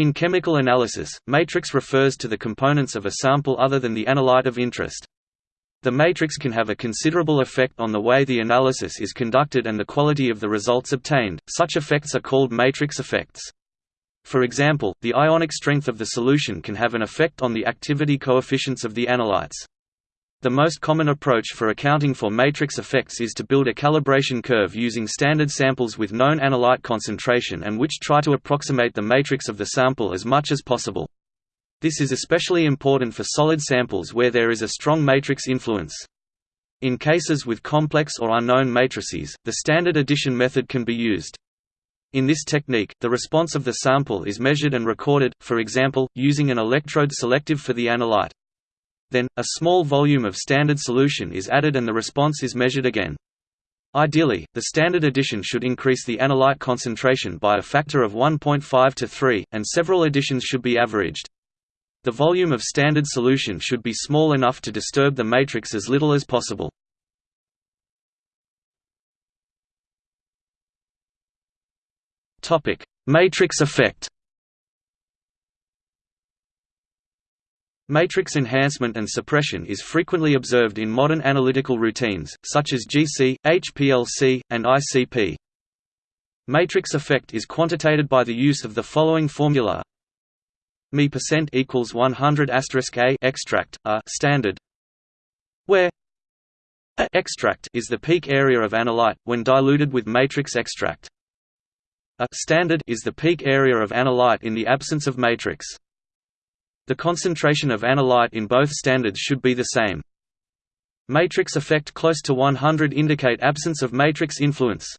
In chemical analysis, matrix refers to the components of a sample other than the analyte of interest. The matrix can have a considerable effect on the way the analysis is conducted and the quality of the results obtained, such effects are called matrix effects. For example, the ionic strength of the solution can have an effect on the activity coefficients of the analytes. The most common approach for accounting for matrix effects is to build a calibration curve using standard samples with known analyte concentration and which try to approximate the matrix of the sample as much as possible. This is especially important for solid samples where there is a strong matrix influence. In cases with complex or unknown matrices, the standard addition method can be used. In this technique, the response of the sample is measured and recorded, for example, using an electrode selective for the analyte. Then, a small volume of standard solution is added and the response is measured again. Ideally, the standard addition should increase the analyte concentration by a factor of 1.5 to 3, and several additions should be averaged. The volume of standard solution should be small enough to disturb the matrix as little as possible. Matrix effect Matrix enhancement and suppression is frequently observed in modern analytical routines, such as GC, HPLC, and ICP. Matrix effect is quantitated by the use of the following formula Mi percent equals 100 asterisk a extract a standard where a extract is the peak area of analyte when diluted with matrix extract. A standard is the peak area of analyte in the absence of matrix. The concentration of analyte in both standards should be the same. Matrix effect close to 100 indicate absence of matrix influence.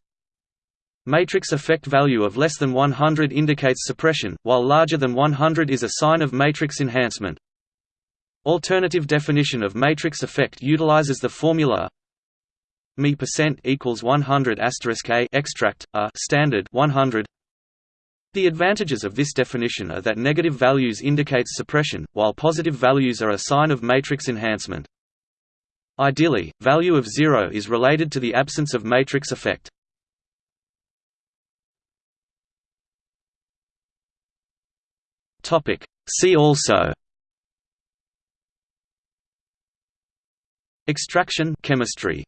Matrix effect value of less than 100 indicates suppression, while larger than 100 is a sign of matrix enhancement. Alternative definition of matrix effect utilizes the formula Mi percent equals 100 asterisk a extract a standard 100. The advantages of this definition are that negative values indicates suppression, while positive values are a sign of matrix enhancement. Ideally, value of zero is related to the absence of matrix effect. See also Extraction chemistry